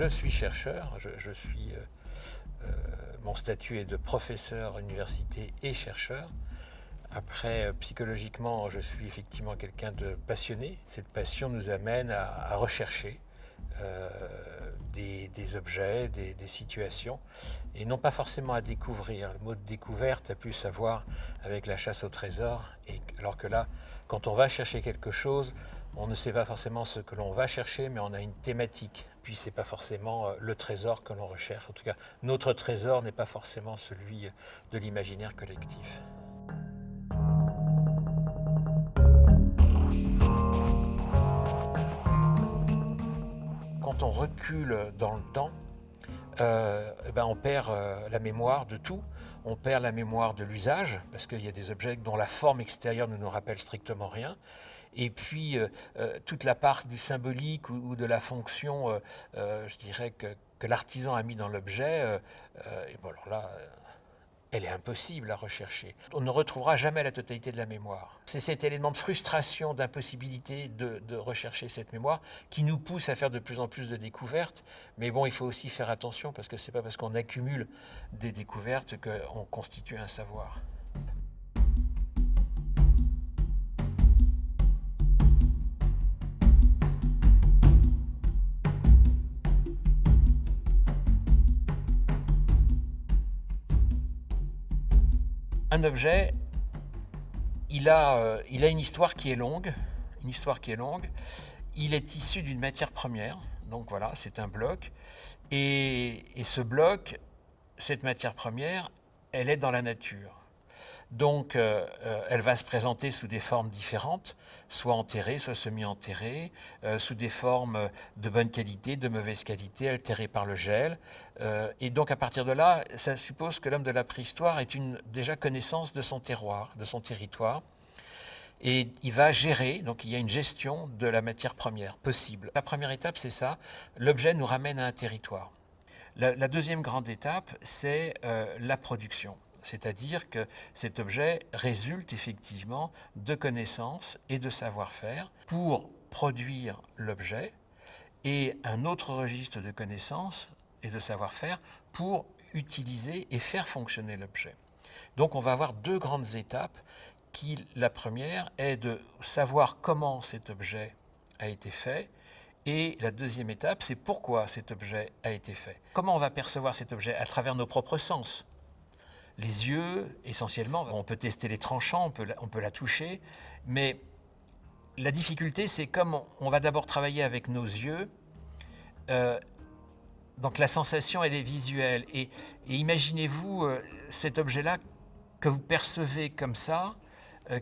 je suis chercheur, je, suis, mon statut est de professeur université et chercheur. Après, psychologiquement, je suis effectivement quelqu'un de passionné. Cette passion nous amène à, rechercher des, objets, des, situations, et non pas forcément à découvrir. Le mot de découverte a plus à voir avec la chasse au trésor, et, alors que là, quand on va chercher quelque chose, on ne sait pas forcément ce que l'on va chercher, mais on a une thématique. Puis ce n'est pas forcément euh, le trésor que l'on recherche. En tout cas, notre trésor n'est pas forcément celui de l'imaginaire collectif. Quand on recule dans le temps, euh, eh ben on perd euh, la mémoire de tout. On perd la mémoire de l'usage, parce qu'il y a des objets dont la forme extérieure ne nous rappelle strictement rien. Et puis, euh, toute la part du symbolique ou, de la fonction, je dirais, que, que l'artisan a mis dans l'objet, et bon, alors là, elle est impossible à rechercher. On ne retrouvera jamais la totalité de la mémoire. C'est cet élément de frustration, d'impossibilité de, rechercher cette mémoire qui nous pousse à faire de plus en plus de découvertes. Mais bon, il faut aussi faire attention parce que ce n'est pas parce qu'on accumule des découvertes qu'on constitue un savoir. Un objet, il a, euh, il a une histoire qui est longue, une histoire qui est longue. Il est issu d'une matière première, donc voilà, c'est un bloc. Et ce bloc, cette matière première, elle est dans la nature. Donc, euh, euh, elle va se présenter sous des formes différentes, soit enterrée, soit semi-enterrée, euh, sous des formes de bonne qualité, de mauvaise qualité, altérées par le gel. et donc, à partir de là, ça suppose que l'homme de la préhistoire ait une déjà connaissance de son terroir, de son territoire. Et il va gérer, donc il y a une gestion de la matière première possible. La première étape, c'est ça, l'objet nous ramène à un territoire. La, deuxième grande étape, c'est la production. C'est-à-dire que cet objet résulte effectivement de connaissances et de savoir-faire pour produire l'objet et un autre registre de connaissances et de savoir-faire pour utiliser et faire fonctionner l'objet. Donc on va avoir deux grandes étapes. Qui, la première est de savoir comment cet objet a été fait et la deuxième étape, c'est pourquoi cet objet a été fait. Comment on va percevoir cet objet? À travers nos propres sens les yeux, essentiellement. On peut tester les tranchants, on peut, la toucher, mais la difficulté, c'est comme on, va d'abord travailler avec nos yeux, euh, donc la sensation, elle est visuelle. Et, imaginez-vous euh, cet objet-là que vous percevez comme ça, euh,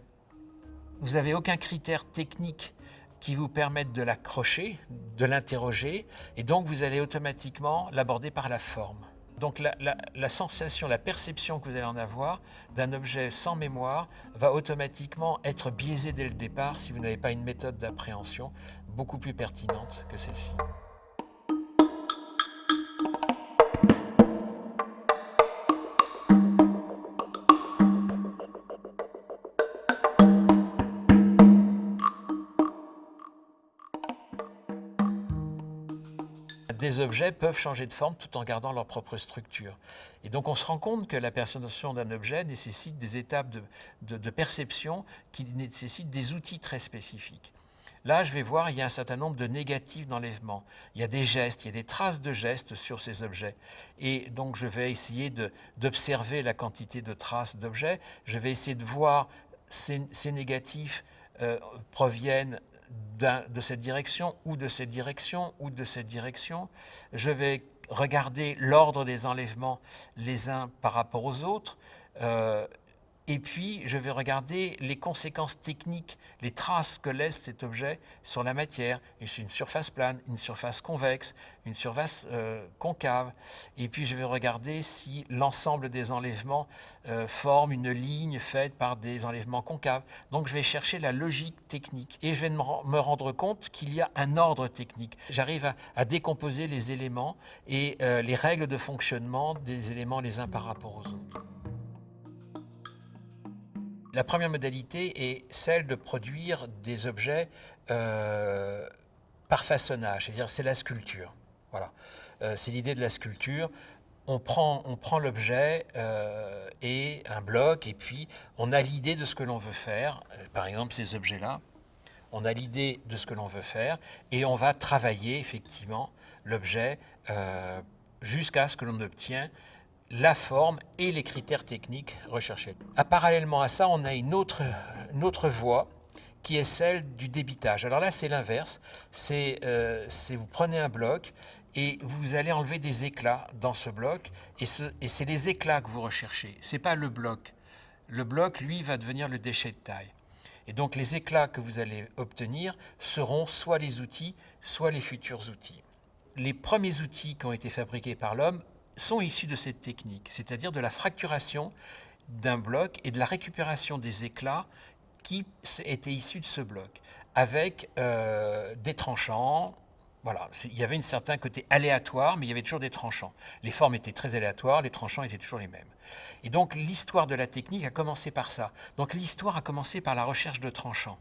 vous n'avez aucun critère technique qui vous permette de l'accrocher, de l'interroger, et donc vous allez automatiquement l'aborder par la forme. Donc la, sensation, la perception que vous allez en avoir d'un objet sans mémoire va automatiquement être biaisée dès le départ si vous n'avez pas une méthode d'appréhension beaucoup plus pertinente que celle-ci. Objets peuvent changer de forme tout en gardant leur propre structure. Et donc on se rend compte que la perception d'un objet nécessite des étapes de, perception qui nécessitent des outils très spécifiques. Là, je vais voir, il y a un certain nombre de négatifs d'enlèvement. Il y a des gestes, il y a des traces de gestes sur ces objets. Et donc, je vais essayer d'observer la quantité de traces d'objets. Je vais essayer de voir ces, ces négatifs euh, proviennent de cette direction ou de cette direction ou de cette direction. Je vais regarder l'ordre des enlèvements les uns par rapport aux autres. Euh, et puis, je vais regarder les conséquences techniques, les traces que laisse cet objet sur la matière. Une surface plane, une surface convexe, une surface euh, concave. Et puis, je vais regarder si l'ensemble des enlèvements euh, forme une ligne faite par des enlèvements concaves. Donc, je vais chercher la logique technique. Et je vais me rendre compte qu'il y a un ordre technique. J'arrive à, décomposer les éléments et euh, les règles de fonctionnement des éléments les uns par rapport aux autres. La première modalité est celle de produire des objets euh, par façonnage, c'est-à-dire c'est la sculpture. Voilà, euh, c'est l'idée de la sculpture. On prend, l'objet euh, et un bloc, et puis on a l'idée de ce que l'on veut faire. Par exemple, ces objets-là, on a l'idée de ce que l'on veut faire, et on va travailler effectivement l'objet jusqu'à ce que l'on obtient la forme et les critères techniques recherchés. À, parallèlement à ça, on a une autre, voie qui est celle du débitage. Alors là, c'est l'inverse. C'est euh, vous prenez un bloc et vous allez enlever des éclats dans ce bloc et, c'est les éclats que vous recherchez. Ce n'est pas le bloc. Le bloc, lui, va devenir le déchet de taille. Et donc les éclats que vous allez obtenir seront soit les outils, soit les futurs outils. Les premiers outils qui ont été fabriqués par l'homme sont issus de cette technique, c'est-à-dire de la fracturation d'un bloc et de la récupération des éclats qui étaient issus de ce bloc, avec euh, des tranchants. Voilà, il y avait un certain côté aléatoire, mais il y avait toujours des tranchants. Les formes étaient très aléatoires, les tranchants étaient toujours les mêmes. Et donc l'histoire de la technique a commencé par ça. Donc l'histoire a commencé par la recherche de tranchants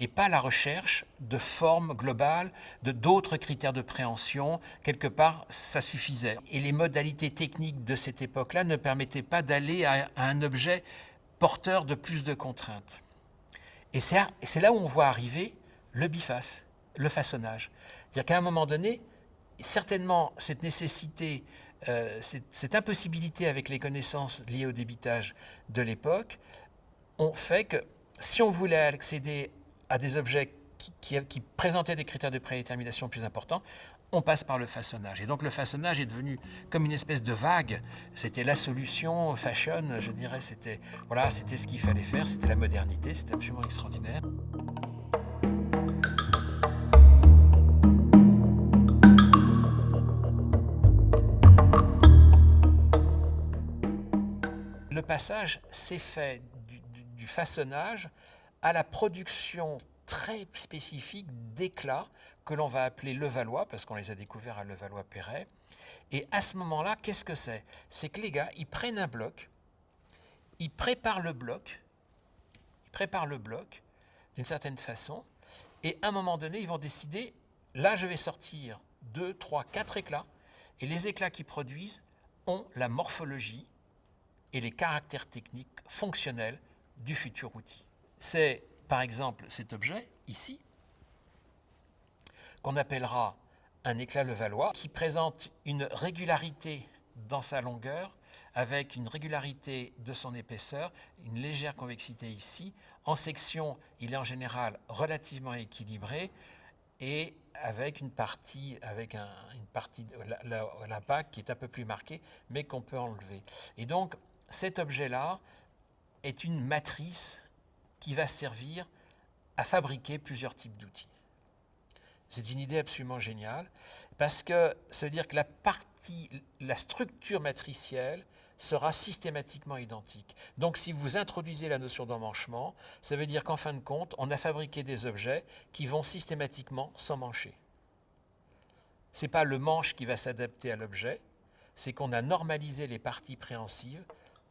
et pas la recherche de formes globales, de d'autres critères de préhension. Quelque part, ça suffisait. Et les modalités techniques de cette époque-là ne permettaient pas d'aller à, un objet porteur de plus de contraintes. Et c'est là où on voit arriver le biface, le façonnage. C'est-à-dire qu'à un moment donné, certainement, cette nécessité, euh, cette, impossibilité avec les connaissances liées au débitage de l'époque, ont fait que si on voulait accéder à des objets qui, présentaient des critères de prédétermination plus importants, on passe par le façonnage. Et donc le façonnage est devenu comme une espèce de vague. C'était la solution fashion, je dirais. C'était voilà, c'était ce qu'il fallait faire. C'était la modernité. C'était absolument extraordinaire. Le passage s'est fait du façonnage à la production très spécifique d'éclats que l'on va appeler Levallois, parce qu'on les a découverts à Levallois-Perret. Et à ce moment-là, qu'est-ce que c'est? C'est que les gars, ils prennent un bloc, ils préparent le bloc, ils préparent le bloc d'une certaine façon, et à un moment donné, ils vont décider, là, je vais sortir deux, trois, quatre éclats, et les éclats qu'ils produisent ont la morphologie et les caractères techniques fonctionnels du futur outil. C'est par exemple cet objet ici, qu'on appellera un éclat Levallois, qui présente une régularité dans sa longueur, avec une régularité de son épaisseur, une légère convexité ici. En section, il est en général relativement équilibré et avec une partie, avec une partie de l'impact qui est un peu plus marquée, mais qu'on peut enlever. Et donc, cet objet-là est une matrice qui va servir à fabriquer plusieurs types d'outils. C'est une idée absolument géniale parce que ça veut dire que la partie, la structure matricielle sera systématiquement identique. Donc si vous introduisez la notion d'emmanchement, ça veut dire qu'en fin de compte, on a fabriqué des objets qui vont systématiquement s'emmancher. Ce n'est pas le manche qui va s'adapter à l'objet, c'est qu'on a normalisé les parties préhensives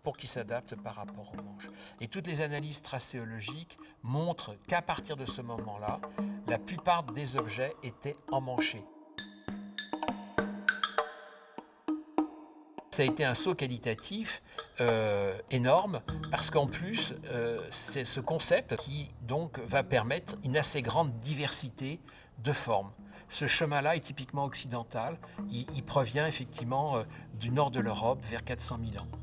pour qu'il s'adapte par rapport aux manches. Et toutes les analyses tracéologiques montrent qu'à partir de ce moment-là, la plupart des objets étaient emmanchés. Ça a été un saut qualitatif euh, énorme parce qu'en plus, euh, c'est ce concept qui donc va permettre une assez grande diversité de formes. Ce chemin-là est typiquement occidental. Il, provient effectivement euh, du nord de l'Europe vers 400 000 ans.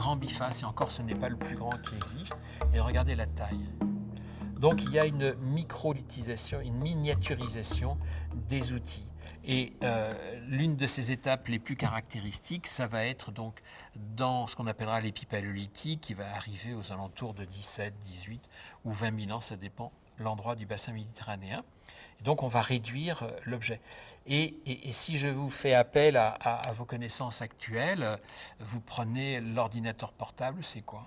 Grand biface, et encore ce n'est pas le plus grand qui existe, et regardez la taille. Donc il y a une microlithisation, une miniaturisation des outils. Et euh, l'une de ces étapes les plus caractéristiques, ça va être donc dans ce qu'on appellera l'épipaléolithique, qui va arriver aux alentours de 17, 18 ou 20 000 ans, ça dépend l'endroit du bassin méditerranéen. Donc on va réduire euh, l'objet. Et, si je vous fais appel à, vos connaissances actuelles, vous prenez l'ordinateur portable, c'est quoi?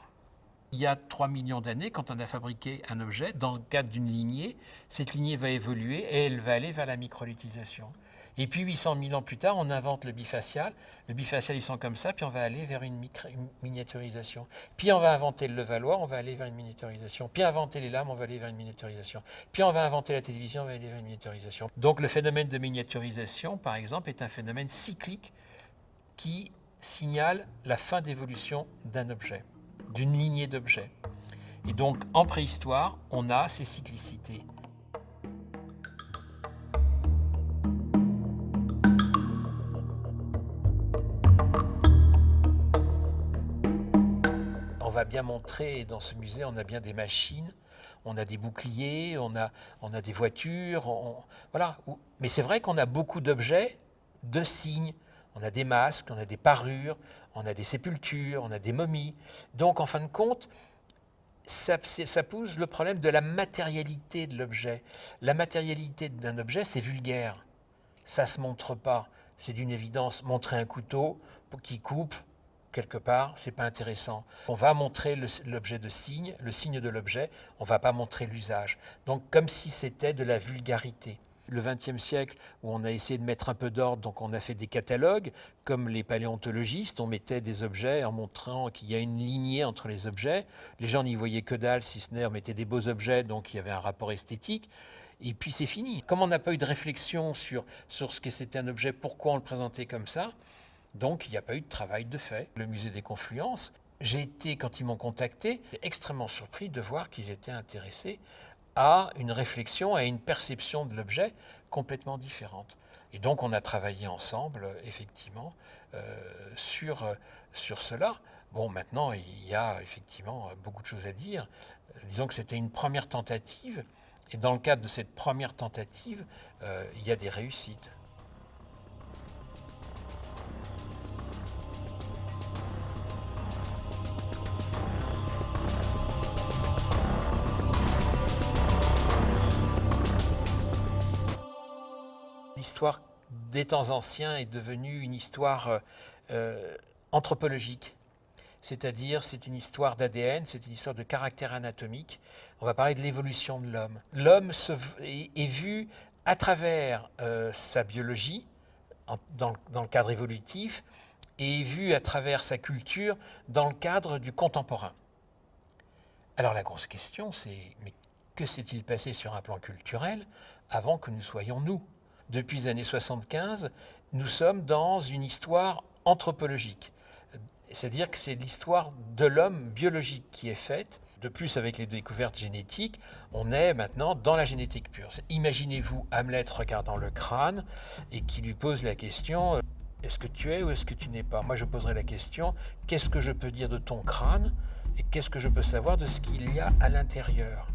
Il y a 3 millions d'années, quand on a fabriqué un objet, dans le cadre d'une lignée, cette lignée va évoluer et elle va aller vers la microlithisation. Et puis 800 000 ans plus tard, on invente le bifacial. Le bifacial, ils sont comme ça, puis on va aller vers une, miniaturisation. Puis on va inventer le levallois, on va aller vers une miniaturisation. Puis inventer les lames, on va aller vers une miniaturisation. Puis on va inventer la télévision, on va aller vers une miniaturisation. Donc le phénomène de miniaturisation, par exemple, est un phénomène cyclique qui signale la fin d'évolution d'un objet, d'une lignée d'objets. Et donc en préhistoire, on a ces cyclicités. Bien montrer, dans ce musée, on a bien des machines, on a des boucliers, on a, on a des voitures, voilà. Mais c'est vrai qu'on a beaucoup d'objets, de signes. On a des masques, on a des parures, on a des sépultures, on a des momies. Donc, en fin de compte, ça, ça pose le problème de la matérialité de l'objet. La matérialité d'un objet, c'est vulgaire. Ça ne se montre pas. C'est d'une évidence. Montrer un couteau qui coupe, quelque part, c'est pas intéressant. On va montrer l'objet de signe, le signe de l'objet, on va pas montrer l'usage. Donc comme si c'était de la vulgarité. Le XXe siècle, où on a essayé de mettre un peu d'ordre, donc on a fait des catalogues, comme les paléontologistes, on mettait des objets en montrant qu'il y a une lignée entre les objets. Les gens n'y voyaient que dalle, si ce n'est, on mettait des beaux objets, donc il y avait un rapport esthétique. Et puis c'est fini. Comme on n'a pas eu de réflexion sur, sur ce que c'était un objet, pourquoi on le présentait comme ça, donc il n'y a pas eu de travail de fait. Le musée des Confluences, j'ai été, quand ils m'ont contacté, extrêmement surpris de voir qu'ils étaient intéressés à une réflexion, à une perception de l'objet complètement différente. Et donc on a travaillé ensemble, effectivement, euh, sur, sur cela. Bon, maintenant, il y a effectivement beaucoup de choses à dire. Disons que c'était une première tentative, et dans le cadre de cette première tentative, euh, il y a des réussites. L'histoire des temps anciens est devenue une histoire euh, euh, anthropologique. C'est-à-dire, c'est une histoire d'ADN, c'est une histoire de caractère anatomique. On va parler de l'évolution de l'homme. L'homme est, vu à travers euh, sa biologie, dans, dans, le cadre évolutif, et est vu à travers sa culture dans le cadre du contemporain. Alors la grosse question, c'est mais que s'est-il passé sur un plan culturel avant que nous soyons nous? Depuis les années 75, nous sommes dans une histoire anthropologique. C'est-à-dire que c'est l'histoire de l'homme biologique qui est faite. De plus, avec les découvertes génétiques, on est maintenant dans la génétique pure. Imaginez-vous Hamlet regardant le crâne et qui lui pose la question euh, est-ce que tu es ou est-ce que tu n'es pas? Moi, je poserai la question qu'est-ce que je peux dire de ton crâne et qu'est-ce que je peux savoir de ce qu'il y a à l'intérieur?